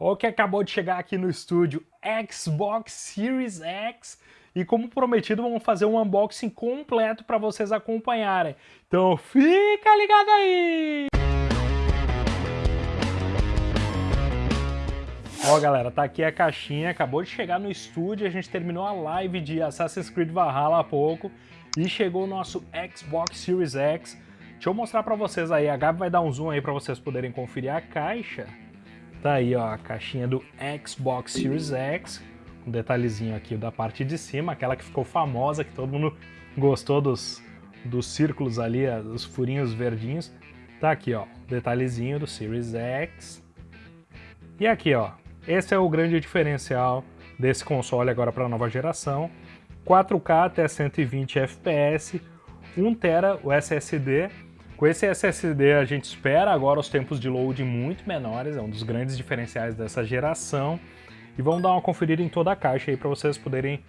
o que acabou de chegar aqui no estúdio, Xbox Series X. E como prometido, vamos fazer um unboxing completo para vocês acompanharem. Então fica ligado aí! Ó galera, tá aqui a caixinha, acabou de chegar no estúdio, a gente terminou a live de Assassin's Creed Valhalla há pouco e chegou o nosso Xbox Series X. Deixa eu mostrar para vocês aí, a Gabi vai dar um zoom aí para vocês poderem conferir a caixa. Tá aí, ó, a caixinha do Xbox Series X, um detalhezinho aqui da parte de cima, aquela que ficou famosa, que todo mundo gostou dos, dos círculos ali, os furinhos verdinhos. Tá aqui, ó, detalhezinho do Series X. E aqui, ó, esse é o grande diferencial desse console agora para a nova geração. 4K até 120 FPS, 1TB o SSD, com esse SSD a gente espera agora os tempos de load muito menores, é um dos grandes diferenciais dessa geração. E vamos dar uma conferida em toda a caixa aí para vocês poderem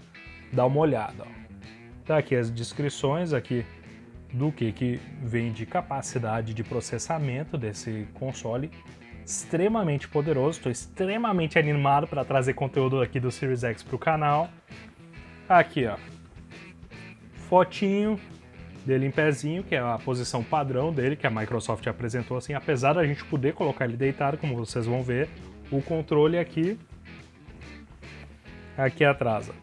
dar uma olhada. Tá aqui as descrições aqui do que, que vem de capacidade de processamento desse console extremamente poderoso, estou extremamente animado para trazer conteúdo aqui do Series X para o canal. Aqui, ó, fotinho dele em pezinho, que é a posição padrão dele, que a Microsoft apresentou assim, apesar da gente poder colocar ele deitado, como vocês vão ver, o controle aqui, aqui atrás, ó.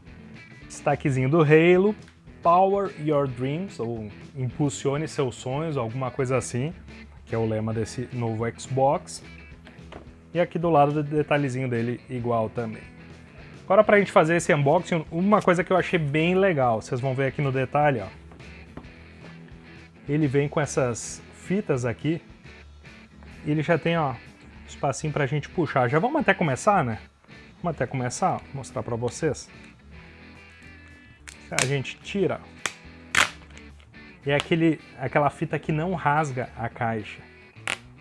destaquezinho do Halo, Power Your Dreams, ou Impulsione Seus Sonhos, alguma coisa assim, que é o lema desse novo Xbox. E aqui do lado detalhezinho dele igual também. Agora para a gente fazer esse unboxing, uma coisa que eu achei bem legal, vocês vão ver aqui no detalhe, ó, ele vem com essas fitas aqui. Ele já tem, ó, espacinho pra gente puxar. Já vamos até começar, né? Vamos até começar, ó, mostrar pra vocês. A gente tira. E é aquele, aquela fita que não rasga a caixa.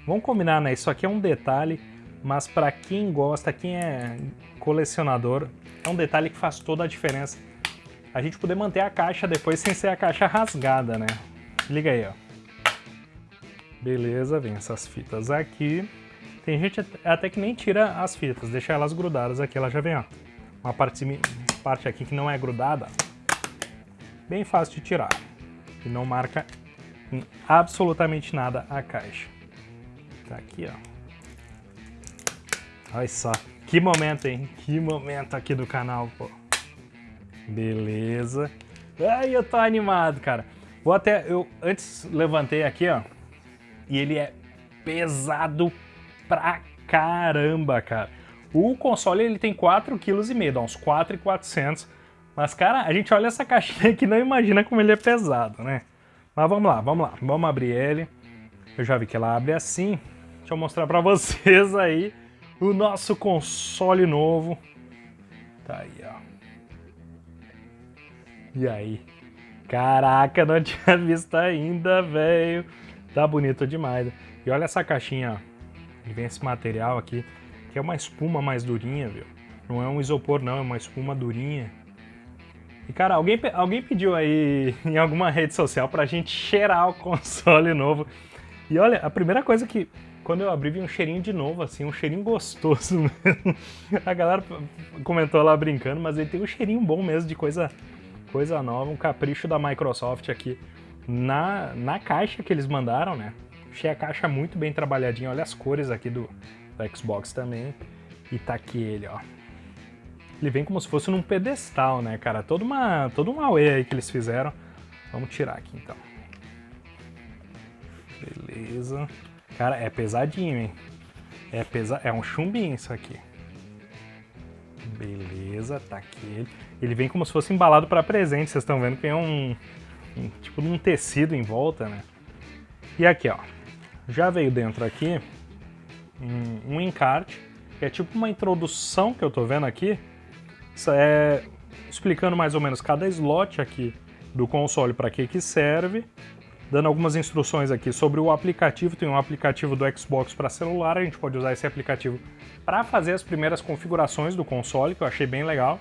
Vamos combinar, né? Isso aqui é um detalhe, mas para quem gosta, quem é colecionador, é um detalhe que faz toda a diferença. A gente poder manter a caixa depois sem ser a caixa rasgada, né? Liga aí, ó. Beleza, vem essas fitas aqui. Tem gente até que nem tira as fitas, deixa elas grudadas aqui, ela já vem, ó. Uma parte, parte aqui que não é grudada, bem fácil de tirar. E não marca em absolutamente nada a caixa. Tá aqui, ó. Olha só, que momento, hein? Que momento aqui do canal, pô. Beleza. Ai, eu tô animado, cara. Vou até, eu antes levantei aqui, ó, e ele é pesado pra caramba, cara. O console ele tem 4,5 kg, dá uns 4,400. Mas, cara, a gente olha essa caixinha aqui e não imagina como ele é pesado, né? Mas vamos lá, vamos lá. Vamos abrir ele. Eu já vi que ela abre assim. Deixa eu mostrar pra vocês aí o nosso console novo. Tá aí, ó. E aí? Caraca, não tinha visto ainda, velho. Tá bonito demais. E olha essa caixinha, ó. Vem esse material aqui, que é uma espuma mais durinha, viu? Não é um isopor, não, é uma espuma durinha. E, cara, alguém, alguém pediu aí em alguma rede social pra gente cheirar o console novo. E olha, a primeira coisa que, quando eu abri, vi um cheirinho de novo, assim, um cheirinho gostoso mesmo. A galera comentou lá brincando, mas ele tem um cheirinho bom mesmo de coisa coisa nova, um capricho da Microsoft aqui na, na caixa que eles mandaram, né? Achei a caixa muito bem trabalhadinha, olha as cores aqui do, do Xbox também. E tá aqui ele, ó. Ele vem como se fosse num pedestal, né, cara? Toda uma, todo um away aí que eles fizeram. Vamos tirar aqui, então. Beleza. Cara, é pesadinho, hein? É, pesa... é um chumbinho isso aqui. Beleza, tá aqui ele. Ele vem como se fosse embalado para presente, vocês estão vendo que tem um, um tipo de um tecido em volta, né? E aqui, ó, já veio dentro aqui um, um encarte, que é tipo uma introdução que eu tô vendo aqui. Isso é explicando mais ou menos cada slot aqui do console para que que serve, dando algumas instruções aqui sobre o aplicativo. Tem um aplicativo do Xbox para celular, a gente pode usar esse aplicativo para fazer as primeiras configurações do console, que eu achei bem legal.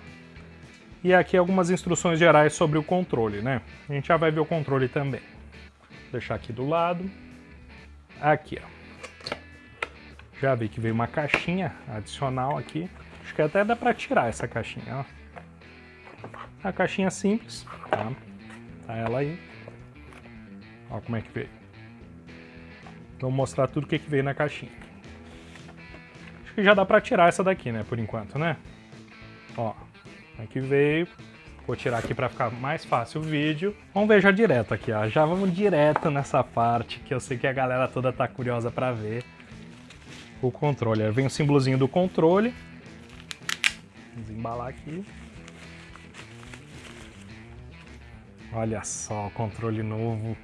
E aqui algumas instruções gerais sobre o controle, né? A gente já vai ver o controle também. Vou deixar aqui do lado. Aqui, ó. Já vi que veio uma caixinha adicional aqui. Acho que até dá para tirar essa caixinha, ó. A caixinha simples, tá? Tá ela aí. Ó como é que veio. Vou mostrar tudo o que, que veio na caixinha. Acho que já dá pra tirar essa daqui, né, por enquanto, né? Ó, aqui veio. Vou tirar aqui para ficar mais fácil o vídeo. Vamos ver já direto aqui, ó. Já vamos direto nessa parte que eu sei que a galera toda tá curiosa para ver. O controle. Aí vem o símbolozinho do controle. Vamos embalar aqui. Olha só o controle novo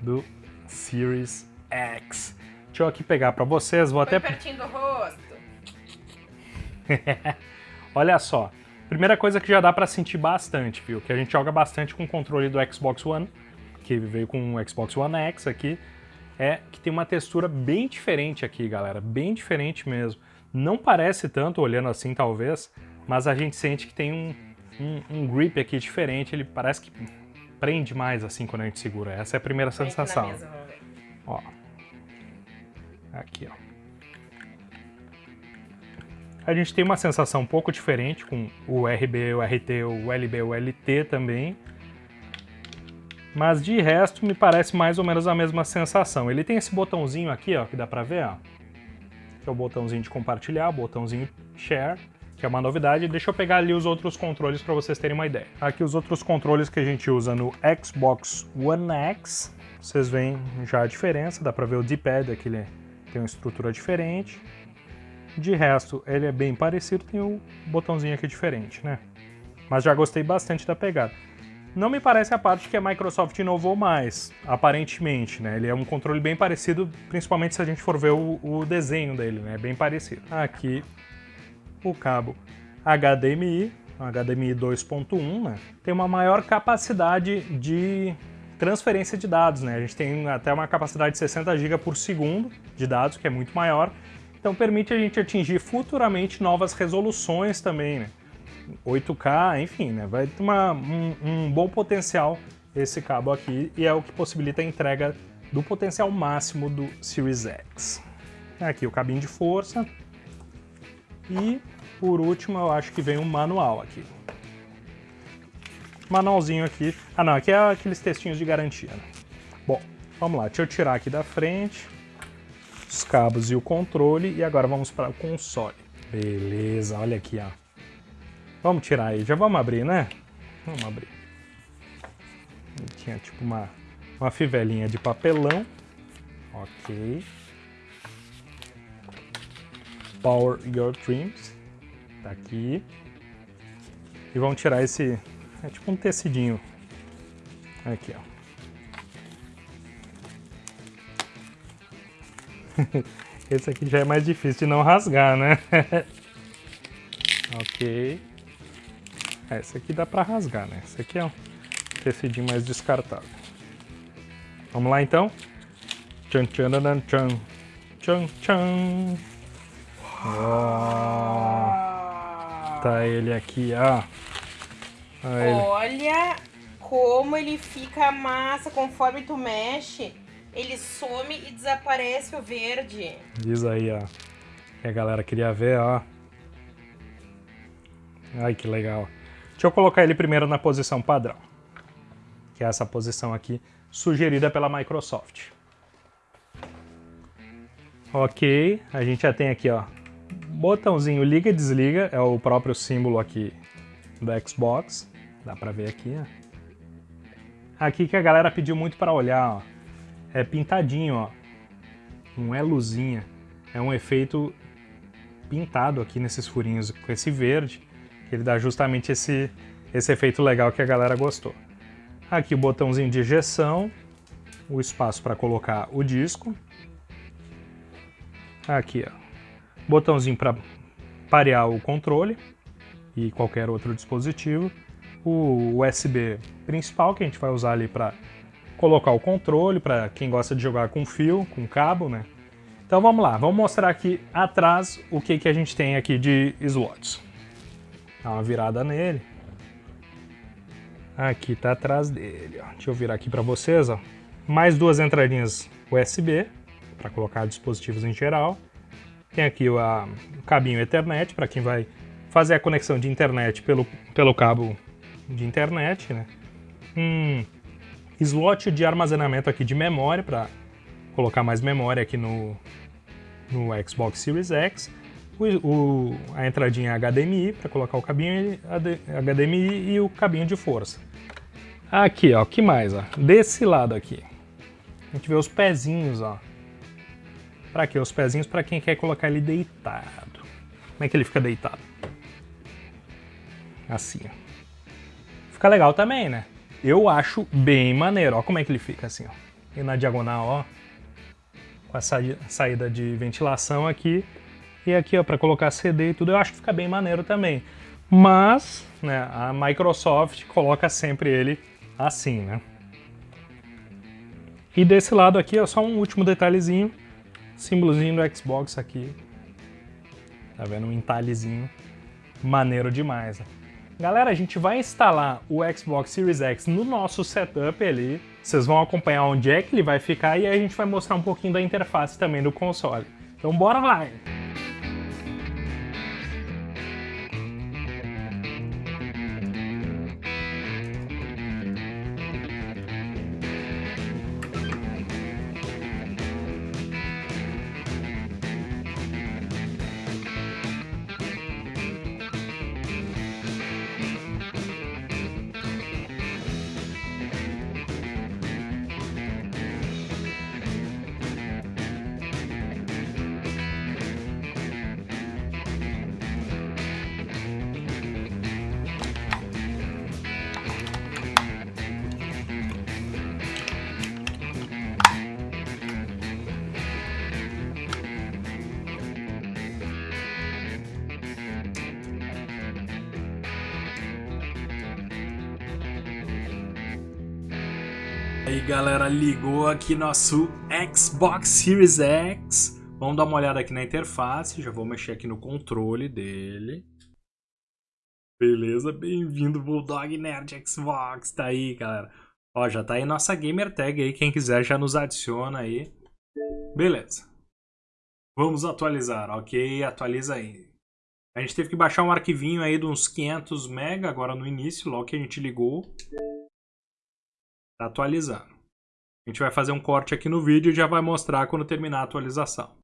do Series X. Deixa eu aqui pegar para vocês, vou Põe até... pertinho do rosto. Olha só, primeira coisa que já dá para sentir bastante, viu? Que a gente joga bastante com o controle do Xbox One, que veio com o Xbox One X aqui, é que tem uma textura bem diferente aqui, galera, bem diferente mesmo. Não parece tanto, olhando assim talvez, mas a gente sente que tem um, um, um grip aqui diferente, ele parece que prende mais assim quando a gente segura. Essa é a primeira na sensação. mesa, ver. Ó. Aqui, ó. A gente tem uma sensação um pouco diferente com o RB, o RT, o LB, o LT também. Mas de resto me parece mais ou menos a mesma sensação. Ele tem esse botãozinho aqui, ó, que dá pra ver, ó. Que é o botãozinho de compartilhar, o botãozinho share, que é uma novidade. Deixa eu pegar ali os outros controles para vocês terem uma ideia. Aqui os outros controles que a gente usa no Xbox One X. Vocês veem já a diferença, dá pra ver o D-pad aqui, ele tem uma estrutura diferente. De resto, ele é bem parecido, tem o botãozinho aqui diferente, né? Mas já gostei bastante da pegada. Não me parece a parte que a Microsoft inovou mais, aparentemente, né? Ele é um controle bem parecido, principalmente se a gente for ver o, o desenho dele, né? É bem parecido. Aqui, o cabo HDMI, HDMI 2.1, né? Tem uma maior capacidade de transferência de dados, né? A gente tem até uma capacidade de 60 GB por segundo de dados, que é muito maior. Então permite a gente atingir futuramente novas resoluções também, né? 8K, enfim, né? Vai ter uma, um, um bom potencial esse cabo aqui e é o que possibilita a entrega do potencial máximo do Series X. Aqui o cabinho de força e por último eu acho que vem um manual aqui. Manualzinho aqui. Ah não, aqui é aqueles textinhos de garantia. Né? Bom, vamos lá, deixa eu tirar aqui da frente os cabos e o controle e agora vamos para o console. Beleza, olha aqui, ó. Vamos tirar aí, já vamos abrir, né? Vamos abrir. Tinha tipo uma, uma fivelinha de papelão. Ok. Power Your Dreams. Tá aqui. E vamos tirar esse... É tipo um tecidinho. Aqui, ó. Esse aqui já é mais difícil de não rasgar, né? ok. Esse aqui dá pra rasgar, né? Esse aqui é um tecidinho mais descartável. Vamos lá, então? Tchan, tchan, tchan. Tchan, tchan. Oh, tá ele aqui, ó. Olha ele. Olha como ele fica massa conforme tu mexe. Ele some e desaparece o verde. Diz aí, ó. Que a galera queria ver, ó. Ai, que legal. Deixa eu colocar ele primeiro na posição padrão. Que é essa posição aqui, sugerida pela Microsoft. Ok, a gente já tem aqui, ó. Botãozinho liga e desliga, é o próprio símbolo aqui do Xbox. Dá pra ver aqui. Aqui que a galera pediu muito para olhar, ó é pintadinho, ó. Não é luzinha. É um efeito pintado aqui nesses furinhos com esse verde, que ele dá justamente esse, esse efeito legal que a galera gostou. Aqui o botãozinho de ejeção, o espaço para colocar o disco. Aqui, ó, botãozinho para parear o controle e qualquer outro dispositivo. O USB principal que a gente vai usar ali para colocar o controle para quem gosta de jogar com fio, com cabo, né? Então vamos lá, vamos mostrar aqui atrás o que, que a gente tem aqui de slots. Dá uma virada nele. Aqui tá atrás dele, ó. Deixa eu virar aqui para vocês, ó. Mais duas entradinhas USB para colocar dispositivos em geral. Tem aqui o, cabinho Ethernet, para quem vai fazer a conexão de internet pelo, pelo cabo de internet, né? Um slot de armazenamento aqui de memória, para colocar mais memória aqui no, no Xbox Series X. O, o, a entradinha HDMI, para colocar o cabinho HDMI e o cabinho de força. Aqui, ó, que mais, ó? Desse lado aqui. A gente vê os pezinhos, ó. Pra quê? Os pezinhos para quem quer colocar ele deitado. Como é que ele fica deitado? Assim, ó. Fica legal também, né? Eu acho bem maneiro. Ó como é que ele fica assim, ó. E na diagonal, ó. Com a saída de ventilação aqui. E aqui, ó, para colocar CD e tudo, eu acho que fica bem maneiro também. Mas, né, a Microsoft coloca sempre ele assim, né? E desse lado aqui, ó, só um último detalhezinho. Símbolozinho do Xbox aqui. Tá vendo? Um entalhezinho. Maneiro demais, né? Galera, a gente vai instalar o Xbox Series X no nosso setup ali. Vocês vão acompanhar onde é que ele vai ficar e aí a gente vai mostrar um pouquinho da interface também do console. Então bora lá! Aí galera, ligou aqui nosso Xbox Series X. Vamos dar uma olhada aqui na interface, já vou mexer aqui no controle dele. Beleza, bem-vindo Bulldog Nerd Xbox, tá aí galera. Ó, já tá aí nossa gamer tag aí, quem quiser já nos adiciona aí. Beleza. Vamos atualizar, ok, atualiza aí. A gente teve que baixar um arquivinho aí de uns 500 MB agora no início, logo que a gente ligou. Tá atualizando. A gente vai fazer um corte aqui no vídeo e já vai mostrar quando terminar a atualização.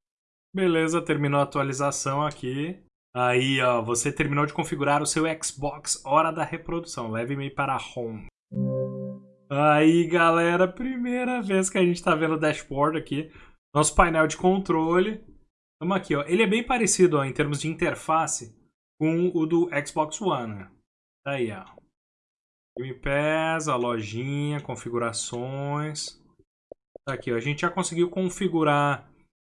Beleza, terminou a atualização aqui. Aí, ó, você terminou de configurar o seu Xbox Hora da Reprodução. Leve-me para Home. Aí, galera, primeira vez que a gente tá vendo o dashboard aqui. Nosso painel de controle. Vamos aqui, ó. Ele é bem parecido, ó, em termos de interface com o do Xbox One. Né? Tá aí, ó. Game Pass, a lojinha, configurações. Tá aqui, ó. a gente já conseguiu configurar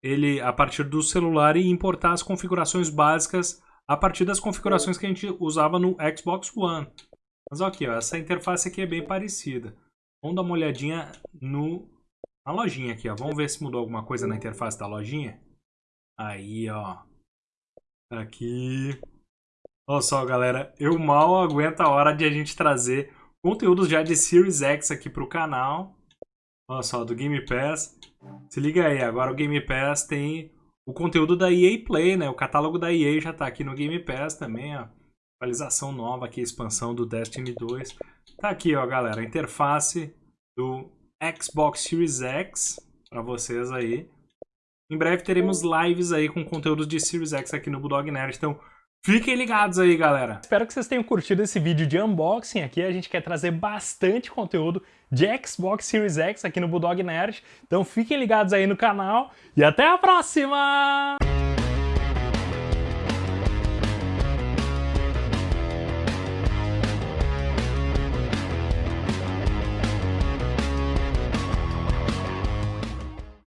ele a partir do celular e importar as configurações básicas a partir das configurações que a gente usava no Xbox One. Mas aqui, ó, essa interface aqui é bem parecida. Vamos dar uma olhadinha no, na lojinha aqui, ó. Vamos ver se mudou alguma coisa na interface da lojinha. Aí, ó. Aqui. Olha só, galera, eu mal aguento a hora de a gente trazer conteúdos já de Series X aqui para o canal. Olha só, do Game Pass. Se liga aí, agora o Game Pass tem o conteúdo da EA Play, né? O catálogo da EA já está aqui no Game Pass também, ó. Atualização nova aqui, expansão do Destiny 2. Tá aqui, ó, galera, a interface do Xbox Series X para vocês aí. Em breve teremos lives aí com conteúdos de Series X aqui no Bulldog Nerd, então Fiquem ligados aí, galera. Espero que vocês tenham curtido esse vídeo de unboxing aqui. A gente quer trazer bastante conteúdo de Xbox Series X aqui no Bulldog Nerd. Então fiquem ligados aí no canal e até a próxima!